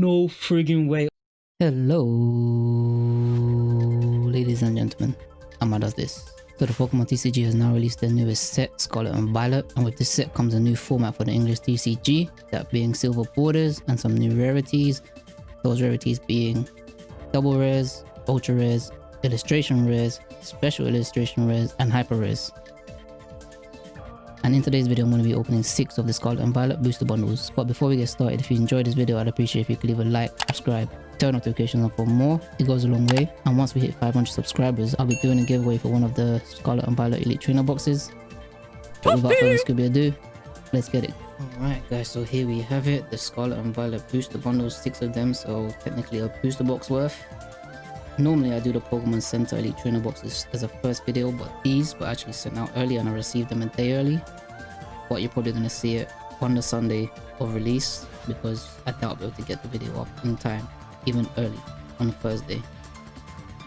No friggin' way. Hello, ladies and gentlemen. Amma does this. So the Pokemon TCG has now released their newest set, Scarlet and Violet, and with this set comes a new format for the English TCG, that being silver borders and some new rarities. Those rarities being double rares, ultra rares, illustration rares, special illustration rares, and hyper rares. And in today's video, I'm going to be opening 6 of the Scarlet and Violet booster bundles. But before we get started, if you enjoyed this video, I'd appreciate if you could leave a like, subscribe, turn notifications on for more. It goes a long way. And once we hit 500 subscribers, I'll be doing a giveaway for one of the Scarlet and Violet Elite Trainer boxes. But without further Scooby ado, let's get it. Alright guys, so here we have it. The Scarlet and Violet booster bundles, 6 of them. So technically a booster box worth. Normally I do the Pokemon Center Elite Trainer boxes as a first video, but these were actually sent out early and I received them a day early. But you're probably going to see it on the Sunday of release because I doubt I'll be able to get the video up in time, even early on Thursday.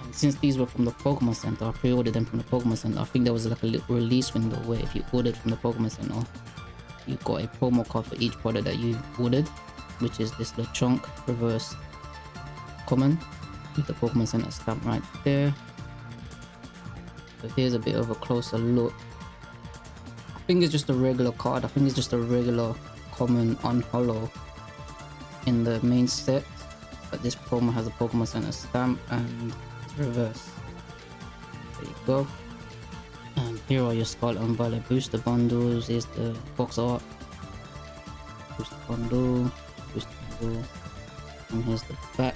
And since these were from the Pokemon Center, I pre-ordered them from the Pokemon Center. I think there was like a little release window where if you ordered from the Pokemon Center, you got a promo code for each product that you ordered, which is this Lechonk reverse common the Pokemon Center stamp right there. So here's a bit of a closer look. I think it's just a regular card. I think it's just a regular common on hollow in the main set. But this promo has a Pokemon Center stamp and it's reverse. There you go. And here are your Scarlet and Violet booster bundles. Here's the box art. Booster bundle. Booster bundle. And here's the back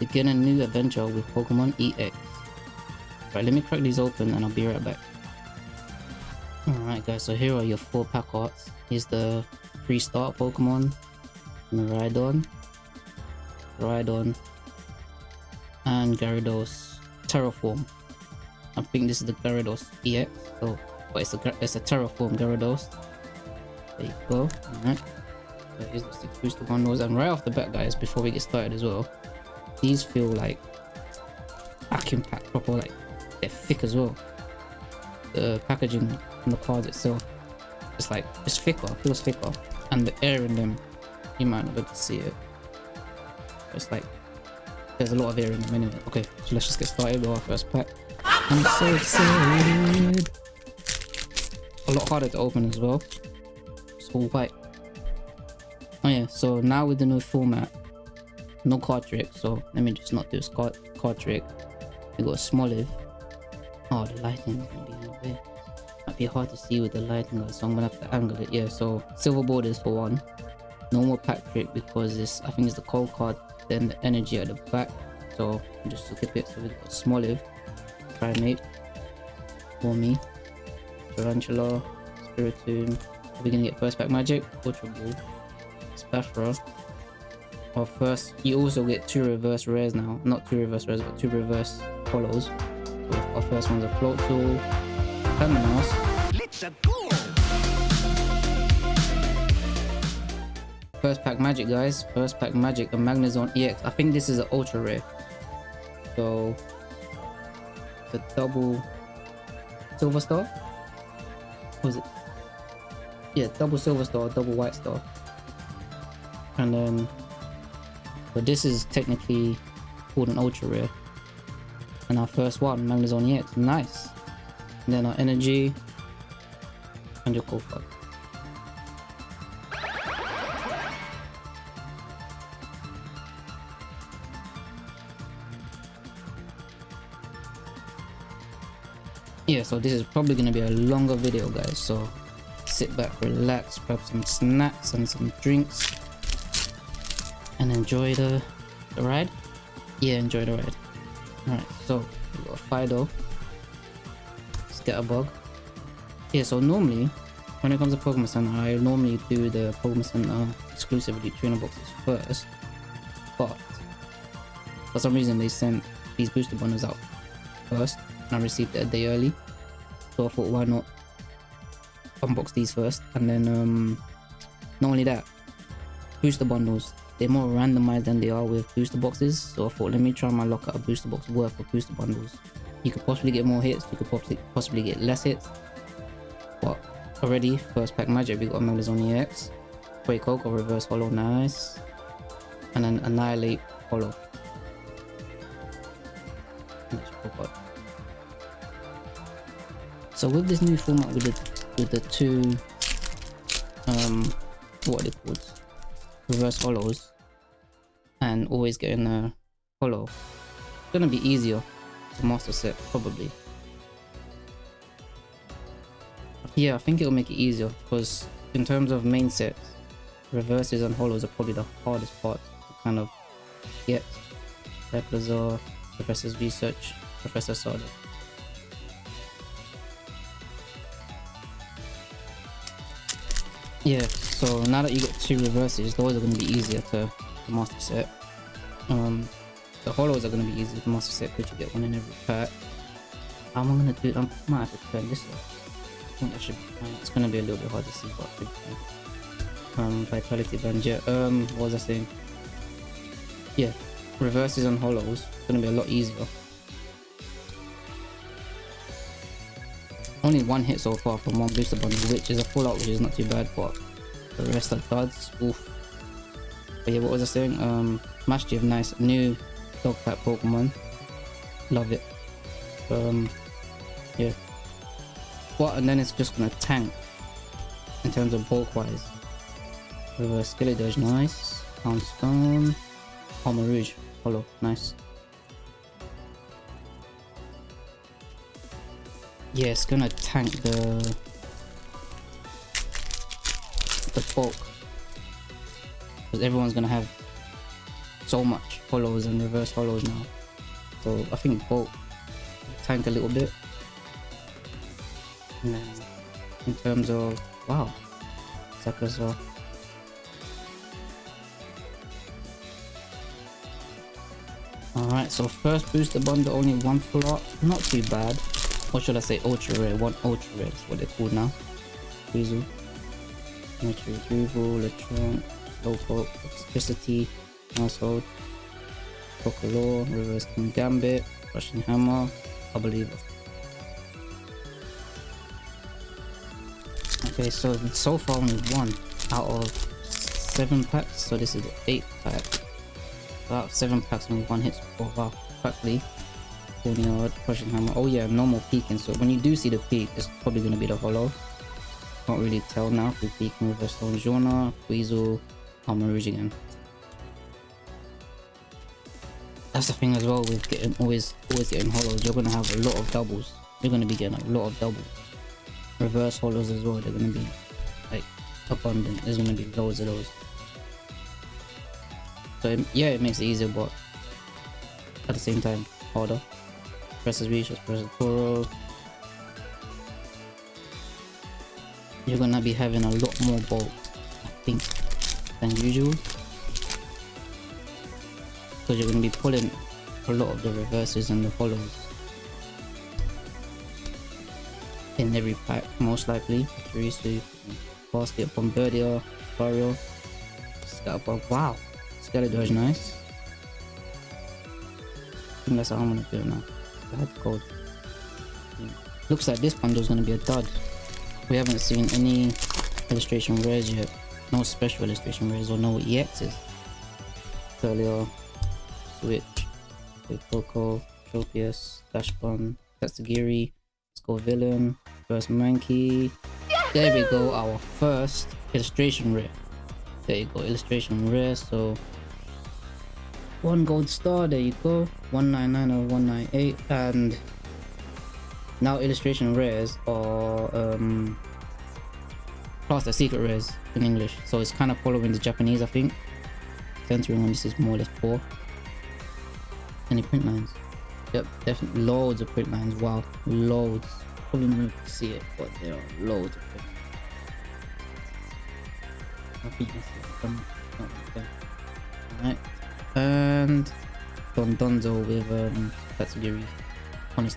begin a new adventure with Pokemon EX. Right, let me crack these open and I'll be right back. Alright guys, so here are your four pack arts. Here's the pre-start Pokemon, Miraidon, Rhydon, and Gyarados Terraform. I think this is the Gyarados EX, so but it's a it's a Terraform Gyarados. There you go. Alright. So here's the six booster bundles, and right off the bat, guys, before we get started as well, these feel like vacuum pack proper, like they're thick as well. The packaging on the cards itself, it's like it's thicker, feels thicker, and the air in them, you might not be able to see it. It's like there's a lot of air in them anyway. Okay, so let's just get started with our first pack. I'm so excited. A lot harder to open as well. It's all white. Oh yeah, so now with the new format, no card trick so let me just not do card, card trick. We got Smoliv oh the lighting be might be hard to see with the lighting so i'm gonna have to angle it. Yeah so silver borders for one. No more pack trick because this i think it's the cold card then the energy at the back. So just to keep it so we got Smoliv primate for me. Tarountula spiritomb. Are we gonna get first pack magic? Ultra ball or first you also get two reverse rares now. Not two reverse rares but two reverse follows so our first one's a Floatzel Terminus let's go first pack magic guys. First pack magic a magnezone ex i think this is an ultra rare. So the double silver star? Was it? Yeah double silver star double white star. And then but this is technically called an ultra rare. And our first one, Magnezone EX, nice. And then our energy and your Kofa. Yeah, so this is probably going to be a longer video guys, so sit back, relax, grab some snacks and some drinks and enjoy the, the ride. Yeah, enjoy the ride. Alright, so we got Fidough. Scatterbug. Yeah, so normally when it comes to Pokemon Center, I normally do the Pokemon Center exclusively trainer boxes first. But for some reason they sent these booster bundles out first and I received it a day early. So I thought why not unbox these first and then um not only that booster bundles they're more randomized than they are with booster boxes so i thought let me try my luck at a booster box worth of booster bundles you could possibly get more hits you could possibly possibly get less hits but already first pack magic we got Magnezone EX Great Coco reverse hollow nice and then Annihilape hollow. So with this new format with the with the two um what are they called? Reverse hollows and always getting a hollow. It's gonna be easier to master set probably. Yeah, I think it'll make it easier because in terms of main sets, reverses and hollows are probably the hardest part to kind of get. Eplazar, Professor's Research, Professor Sada. Yeah, so now that you two reverses, those are going to be easier to, to master set. Um, the hollows are going to be easier to master set because you get one in every pack. How am I going to do it? I might have to turn this off. I think that should be fine. It's going to be a little bit hard to see, but um, Vitality yeah, um, what was I saying? Yeah, reverses and hollows, it's going to be a lot easier. Only one hit so far from one booster bundle, which is a full out, which is not too bad, but the rest are duds. Oof. But yeah, what was I saying? Um, Mastery of Nice, new dog type Pokemon. Love it. Um, yeah. What, and then it's just gonna tank in terms of bulk wise. Reverse Skeledirge, nice. Poundstone. Armarouge, hollow, nice. Yeah, it's gonna tank the the bulk because everyone's gonna have so much hollows and reverse hollows now. So I think bulk tank a little bit. In terms of wow, Sakura Alright, so first booster bundle only one full not too bad. Or should I say ultra rare? One ultra rare is what they're called now. Weasel. Nature retrieval, Electron, Local, Electricity, Household, Procolaw, Reverse Kingambit, Russian Hammer, I believe. Okay, so so far only one out of seven packs, so this is the eighth pack. About seven packs only one hits. Wow, practically. Corneard, Russian Hammer. Oh yeah, normal peeking. So when you do see the peak, it's probably going to be the hollow. Can't really tell now peeking with Stonjourner, Weasel, Armarouge again. That's the thing as well with getting always always getting hollows. You're gonna have a lot of doubles. You're gonna be getting a lot of doubles. Reverse hollows as well. They're gonna be like abundant. There's gonna be loads of those. So yeah, it makes it easier, but at the same time harder presses reach, presses Toro. You're gonna be having a lot more bulk, I think, than usual. Because you're gonna be pulling a lot of the reverses and the hollows in every pack, most likely. Chirisu, Basket, Bombirdier, Barrio, Scalper. Wow, Skeletor nice. I think that's how I'm gonna do it now code. Looks like this bundle is to be a dud. We haven't seen any illustration rares yet. No special illustration rares or no EXs. Earlier, Switch, Coco, Tropius, Dashbun, Tatsugiri, Villain, First Mankey. There we go, our first illustration rare. There you go, illustration rare. So one gold star. There you go. 199 or 198 and now illustration rares or um plus the secret rares in english. So it's kind of following the japanese i think. Centering on this is more or less poor. Any print lines? Yep definitely loads of print lines. Wow loads. Probably not see it but there are loads of print I think you can see it from, all right. And Dondozo with um, Tatsugiri on his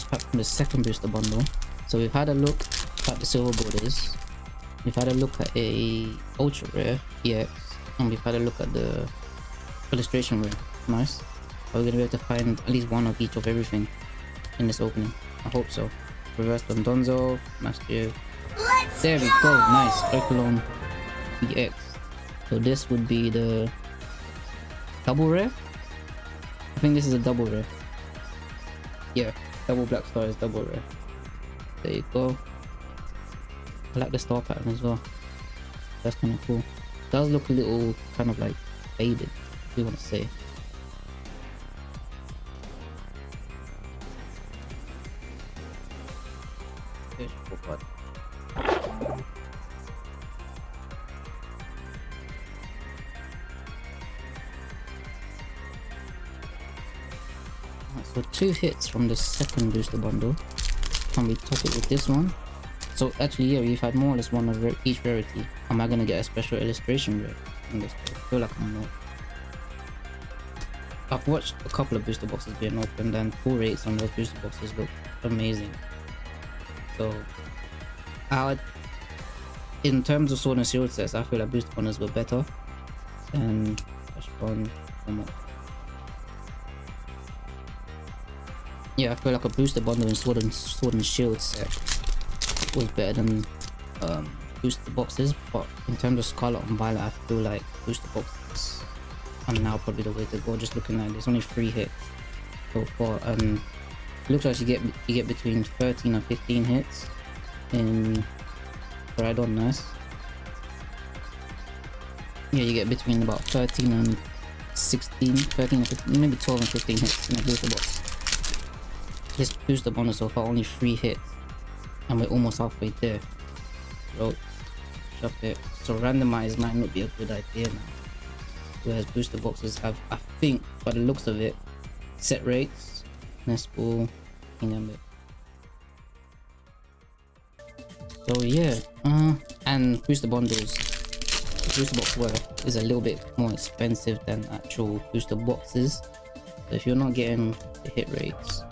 Last pack from the second booster bundle. So we've had a look at the silver borders. We've had a look at a ultra rare EX, and we've had a look at the illustration rare. Nice. Are we gonna be able to find at least one of each of everything in this opening? I hope so. Reverse Donzo, Master. There we go, nice. Cyclone EX. So this would be the double rare? I think this is a double rare. Yeah, double black star is double rare. There you go. I like the star pattern as well. That's kind of cool. Does look a little kind of like faded, if you want to say. Two hits from the second booster bundle. Can we top it with this one? So actually, yeah, we've had more or less one of each rarity. Am I gonna get a special illustration rare in this? I feel like I'm not. I've watched a couple of booster boxes being opened and pull rates on those booster boxes look amazing. So, I in terms of sword and shield sets, I feel like booster bundles were better than Flash Bond. Yeah, I feel like a booster bundle in sword and sword and shield set was better than um, booster boxes, but in terms of Scarlet and Violet, I feel like booster boxes are now probably the way to go. Just looking at it, there's only three hits so far, and looks like you get you get between 13 and 15 hits in Rhydon Nurse. Yeah, you get between about 13 and 16, 13 and 15, maybe 12 and 15 hits in a booster box. This booster bonus so far only three hits and we're almost halfway there. So, shove it. So randomize might not be a good idea now. Whereas booster boxes have, I think, by the looks of it, set rates, nest ball, Kingambit. So yeah, uh, and booster bundles. booster box worth is a little bit more expensive than actual booster boxes. So if you're not getting the hit rates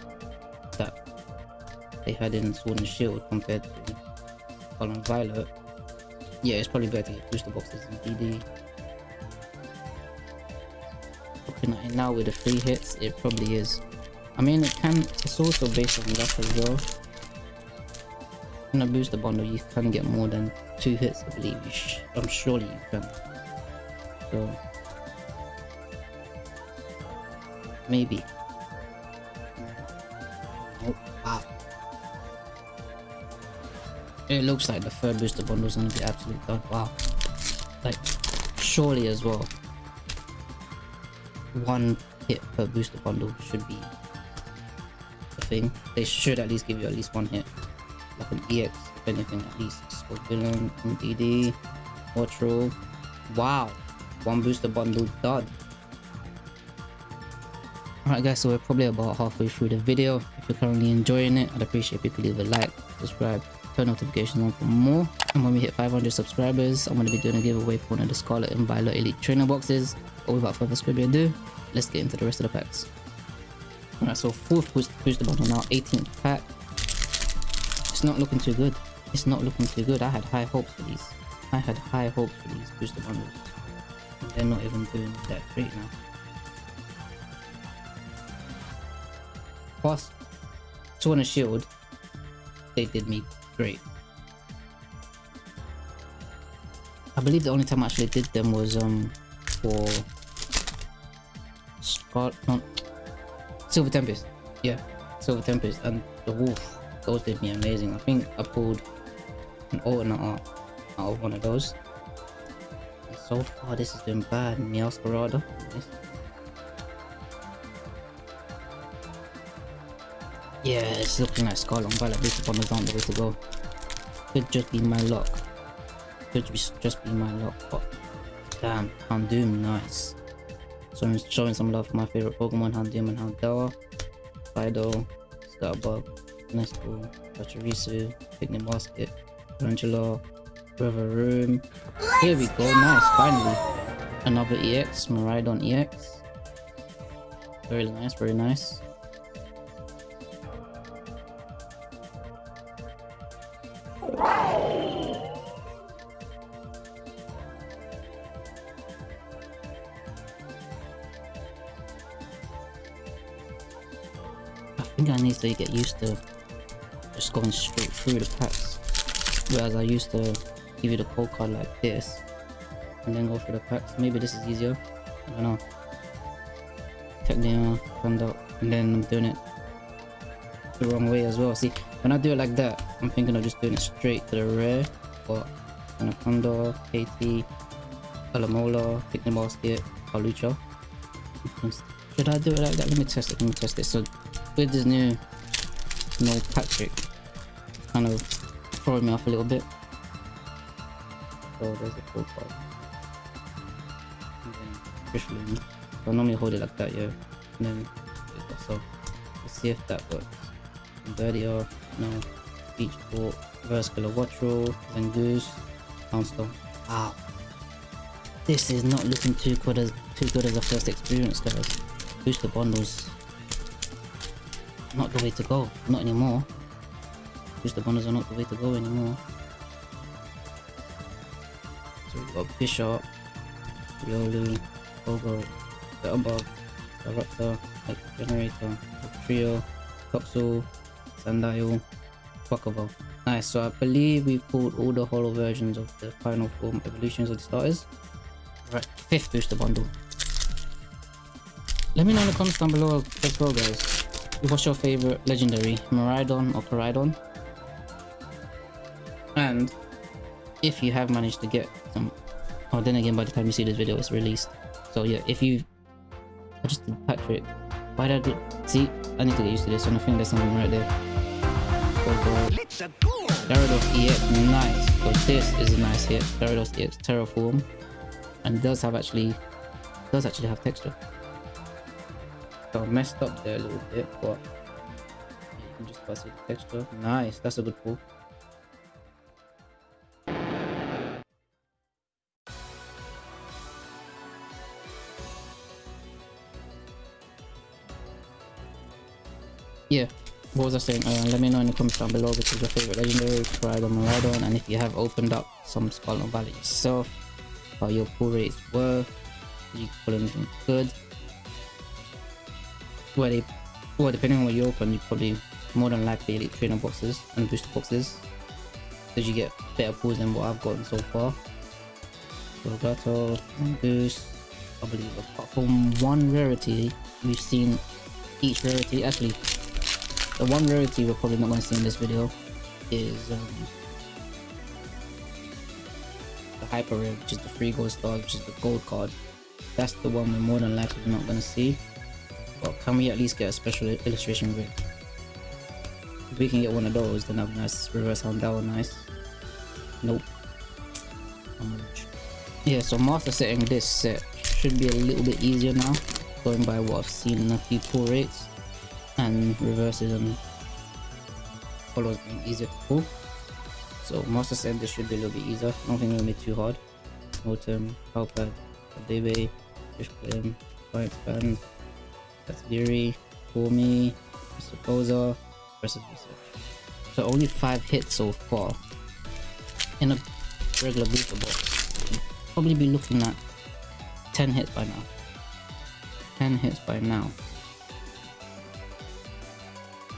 they had in Sword and Shield compared to Colin Violet, yeah, it's probably better to get booster boxes in DD. Looking at it now with the free hits, it probably is. I mean, it can. It's also based on luck as well. In a booster bundle, you can get more than two hits, I believe. I'm surely you can. So maybe. It looks like the third booster bundle is going to be absolutely done. Wow. Like, surely as well. One hit per booster bundle should be the thing. They should at least give you at least one hit. Like an EX, if anything, at least. Villain, MDD, Portral. Wow. One booster bundle done. Alright guys, so we're probably about halfway through the video. If you're currently enjoying it, I'd appreciate if you could leave a like, subscribe, turn notifications on for more. And when we hit 500 subscribers, I'm going to be doing a giveaway for one of the Scarlet and Violet Elite trainer boxes. But without further ado, let's get into the rest of the packs. Alright, so fourth boost, booster bundle now, 18th pack. It's not looking too good. It's not looking too good. I had high hopes for these. I had high hopes for these booster bundles. They're not even doing that great now. Plus, Sword and Shield, they did me great. I believe the only time I actually did them was um for Scott not Silver Tempest. Yeah, Silver Tempest and the Wolf. Those did me amazing. I think I pulled an alternate art out of one of those. And so far this has been bad. Meowscarada. Nice. Yeah, it's looking like Scarlet Violet Booster Bombers aren't the way to go. Could just be my luck. Could just be my luck, but damn, Houndoom, nice. So I'm showing some love for my favorite Pokemon, Houndoom and Houndour. Fidough, Scarbug, Nestle, Pachirisu, Picnic Basket, Angela, River Room. Here we go, nice, finally. Another EX, Miraidon EX. Very nice, very nice. Think I need to get used to just going straight through the packs. Whereas I used to give you the code card like this and then go through the packs. Maybe this is easier. I don't know. Technia, Thunder, uh, and then I'm doing it the wrong way as well. See, when I do it like that, I'm thinking of just doing it straight to the rare, but Anaconda, KT, Alamola, Picnic Basket, Palucha. Should I do it like that? Let me test it, let me test it. So with this new no Patrick, kind of throwing me off a little bit. Oh, there's a full card. And then Fish I normally hold it like that, yeah. And then so let's see if that works. Birdier, no. Beach Court, Reverse Kilowattrel, Zangoose, Poundstone. Wow. This is not looking too good as too good as a first experience, guys. Booster bundles. Not the way to go. Not anymore. Booster bundles are not the way to go anymore. So we've got Bishop, Riolu, Pogo, the above, Director, Generator, Trio, Toxel, Sandile, Chocobo. Nice, so I believe we pulled all the holo versions of the final form evolutions of the starters. Right, fifth booster bundle. Let me know in the comments down below as well guys. What's your favorite legendary? Miraidon or Koraidon? And if you have managed to get some oh then again by the time you see this video it's released. So yeah, if you I just did Patrick. Why did I do see I need to get used to this and I think there's something right there. Gyarados EX, nice. So this is a nice hit. Gyarados EX Terraform. And does have actually does actually have texture. Messed up there a little bit, but you can just see the texture. Nice, that's a good pull. yeah what was I saying? Uh, let me know in the comments down below which is your favorite legendary, Koraidon, Miraidon, and if you have opened up some Scarlet Valley yourself, how your pull rates were, you pull anything good? Well, they, well, depending on what you open, you probably more than likely elite trainer boxes and booster boxes, because you get better pulls than what I've gotten so far. Gato, Goose, I believe apart from one rarity, we've seen each rarity actually the one rarity we're probably not going to see in this video is um, the hyper rare, which is the free gold star, which is the gold card. That's the one we're more than likely not going to see. But can we at least get a special illustration rare? If we can get one of those, then that'd be nice. Reverse on that one, nice. Nope. Yeah, so master setting this set should be a little bit easier now, going by what I've seen in a few pull rates and reverses and follows being easier to pull. So Master said this should be a little bit easier. I don't think it'll be too hard. Autumn, Cowpad, Baby, Fish Flame, Fury, For Mr. Versus Research. So only 5 hits so far. In a regular booster box. Probably be looking at 10 hits by now. 10 hits by now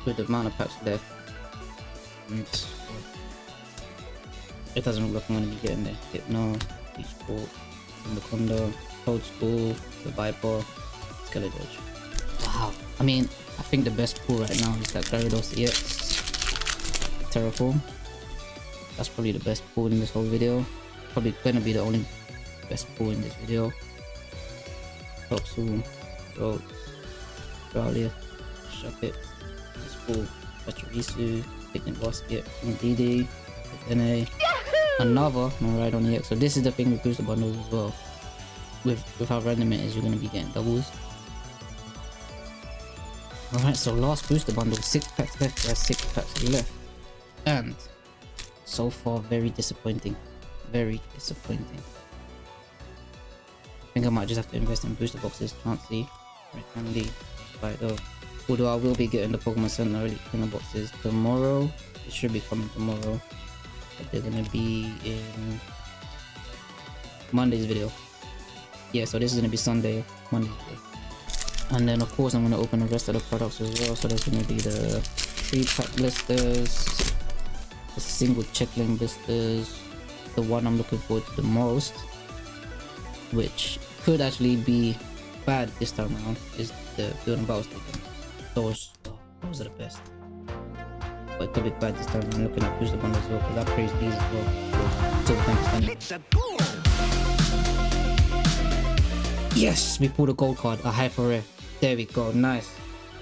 with the of packs left. It doesn't look like I'm going to be getting there. Hypno, Beach Sport, Anaconda, Cold School, the Viper, Skeletorch. Wow. I mean, I think the best pull right now is that Gyarados EX Terraform. That's probably the best pull in this whole video. Probably gonna be the only best pull in this video. Toxel, Rhodes, Australia, Shuppet, School, Pachirisu, Picnic Basket, DD, Dene, another Miraidon EX. So this is the thing with booster bundles as well. With, with how random it is, you're going to be getting doubles. Alright, so last booster bundle, 6 packs left, there's 6 packs left. And so far, very disappointing. Very disappointing. I think I might just have to invest in booster boxes. Can't see. Right, handy. Right, though. Although I will be getting the Pokemon Center Elite Trainer boxes tomorrow. It should be coming tomorrow. But they're gonna be in Monday's video. Yeah, so this is gonna be Sunday, Monday. And then of course I'm going to open the rest of the products as well. So there's going to be the three pack blisters, the single checklane blisters, the one I'm looking forward to the most, which could actually be bad this time around, is the building battle station. Those, those are the best. But it could be bad this time I'm looking at booster bundles as well, because I praise these as well. So thanks, Yes, we pulled a gold card, a hyper rare. There we go, nice.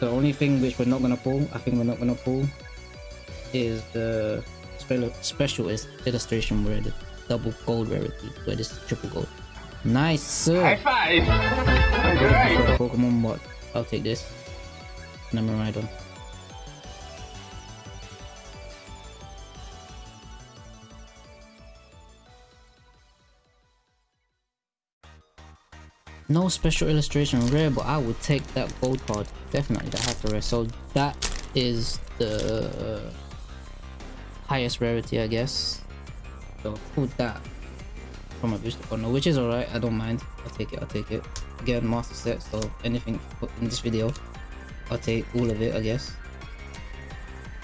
The only thing which we're not gonna pull, I think we're not gonna pull, is the special is illustration where the double gold rarity, where this is triple gold. Nice, sir. High five. Right. Pokemon bot. I'll take this. Number right on. No special illustration rare, but I would take that gold card. Definitely, that has to rare. So that is the highest rarity, I guess. So put that from a booster bundle, oh, which is alright. I don't mind. I'll take it. I'll take it. Again, master set. So anything in this video, I'll take all of it, I guess.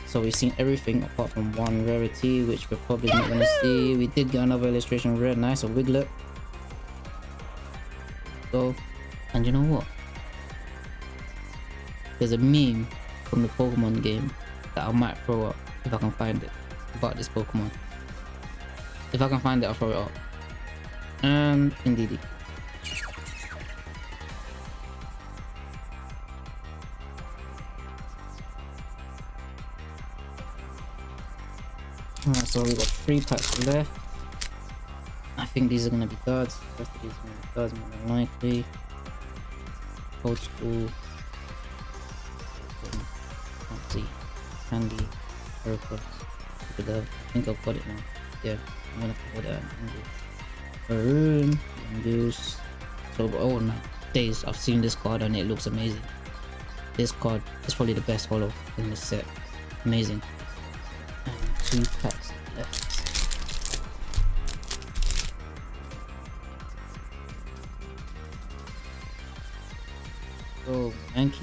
So we've seen everything apart from one rarity, which we're probably not gonna see. We did get another illustration rare. Nice, a Wiglett And you know what? There's a meme from the Pokemon game that I might throw up if I can find it about this Pokemon. If I can find it, I'll throw it up. And indeed. Alright, so we've got three packs left. Think these are gonna be. The these are gonna be duds more than likely. Old school. See. Candy. Purple. Look at. I think I've got it now. Yeah, I'm gonna put that Maroon. Goose. So, oh no. Days, I've seen this card and it looks amazing. This card is probably the best holo in this set. Amazing. And two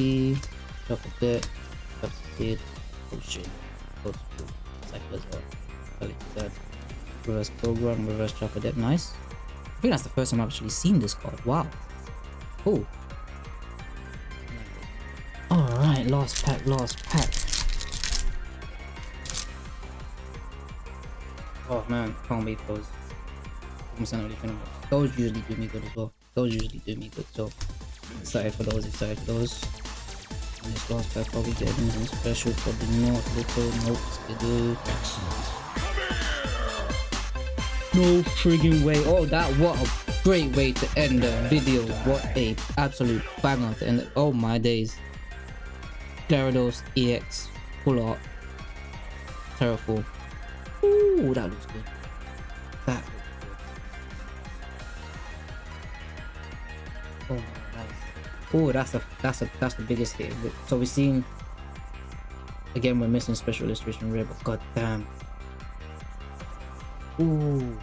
Mankey, Chocolate, Substitute, Potion, Code School, Cycle as well. Collect that. Reverse Program, Reverse Chocolate, nice. I think that's the first time I've actually seen this card. Wow. Cool. Alright, last pack, last pack. Oh man, can't wait for those. Those usually do me good as well. Those usually do me good, so Excited for those, excited for those. Last pack probably get anything special, probably not. Little, nope, skidoo. No frigging way. Oh, that, what a great way to end the video. What a absolute banger to end. Oh my days. Gyarados EX, full art, Terraform. Ooh, that looks good. Oh, that's the that's a that's the biggest hit. So we're seeing again we're missing special illustration rare, but god damn. Ooh.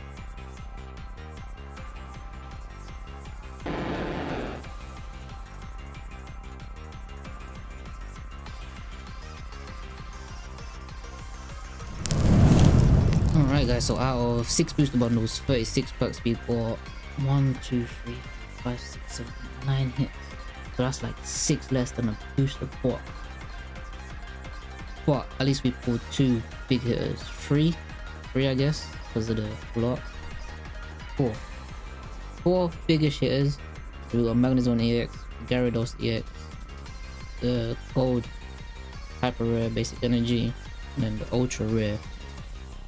Alright guys, so out of 6 booster bundles, 36 bucks bought 1, 2, 3, 5, 6, 7, 9 hits. So that's like six less than a booster pot. But at least we pulled two big hitters. Three? Three I guess, because of the block. Four. Four biggest hitters. We got Magnezone EX, Gyarados EX, the gold hyper rare basic energy, and then the ultra rare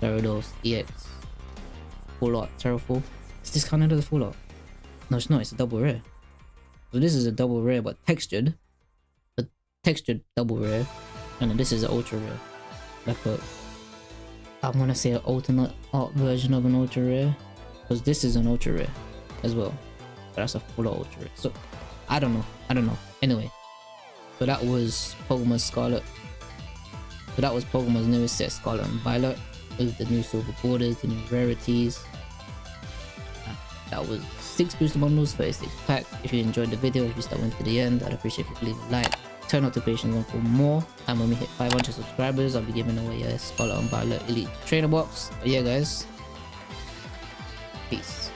Gyarados EX. Full art, Terrafall. Is this counted as a full art? No, it's not, it's a double rare. So this is a double rare but textured. A textured double rare. And this is an ultra rare. Like a I'm gonna say an alternate art version of an ultra rare. Because this is an ultra rare as well. But that's a full ultra rare. So I don't know. I don't know. Anyway. So that was Pokemon Scarlet. So that was Pokemon's newest set, Scarlet and Violet. With the new silver borders, the new rarities. Ah, that was six booster bundles, 36 pack. If you enjoyed the video, if you stuck to the end, I'd appreciate if you leave a like, turn notifications on for more. And when we hit 500 subscribers, I'll be giving away a Scarlet and Violet Elite Trainer Box. But yeah, guys, peace.